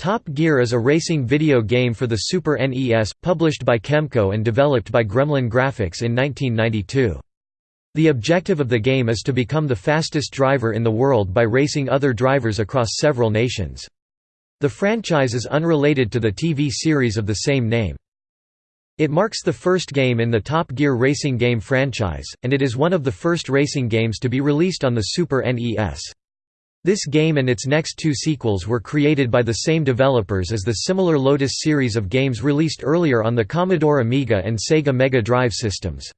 Top Gear is a racing video game for the Super NES, published by Kemco and developed by Gremlin Graphics in 1992. The objective of the game is to become the fastest driver in the world by racing other drivers across several nations. The franchise is unrelated to the TV series of the same name. It marks the first game in the Top Gear racing game franchise, and it is one of the first racing games to be released on the Super NES. This game and its next two sequels were created by the same developers as the similar Lotus series of games released earlier on the Commodore Amiga and Sega Mega Drive systems.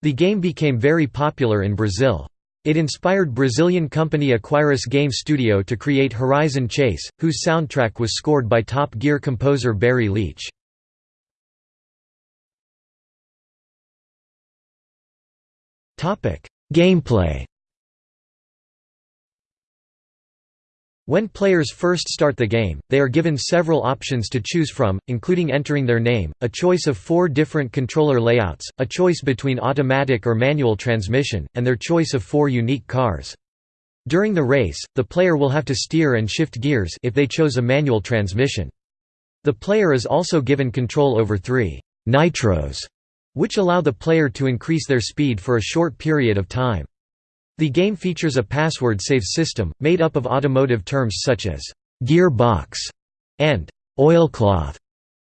The game became very popular in Brazil. It inspired Brazilian company Aquiris Game Studio to create Horizon Chase, whose soundtrack was scored by Top Gear composer Barry Leitch. Gameplay When players first start the game, they are given several options to choose from, including entering their name, a choice of four different controller layouts, a choice between automatic or manual transmission, and their choice of four unique cars. During the race, the player will have to steer and shift gears if they chose a manual transmission. The player is also given control over three «nitros», which allow the player to increase their speed for a short period of time. The game features a password save system, made up of automotive terms such as «gear box» and «oilcloth».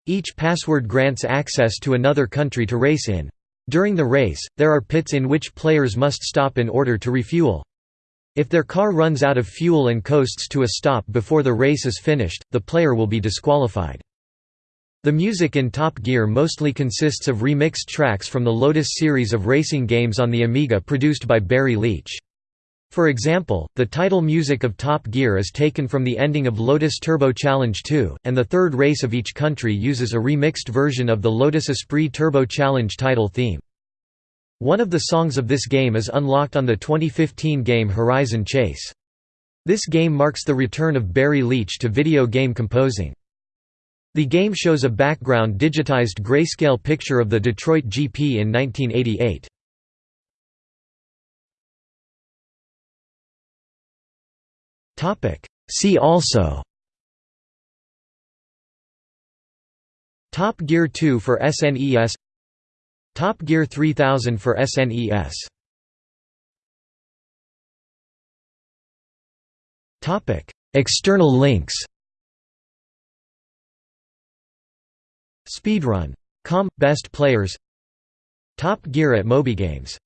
Each password grants access to another country to race in. During the race, there are pits in which players must stop in order to refuel. If their car runs out of fuel and coasts to a stop before the race is finished, the player will be disqualified. The music in Top Gear mostly consists of remixed tracks from the Lotus series of racing games on the Amiga produced by Barry Leitch. For example, the title music of Top Gear is taken from the ending of Lotus Turbo Challenge 2, and the third race of each country uses a remixed version of the Lotus Esprit Turbo Challenge title theme. One of the songs of this game is unlocked on the 2015 game Horizon Chase. This game marks the return of Barry Leitch to video game composing. The game shows a background digitized grayscale picture of the Detroit GP in 1988. See also. Top Gear 2 for SNES Top Gear 3000 for SNES External links Speedrun. Com. Best Players Top Gear at MobyGames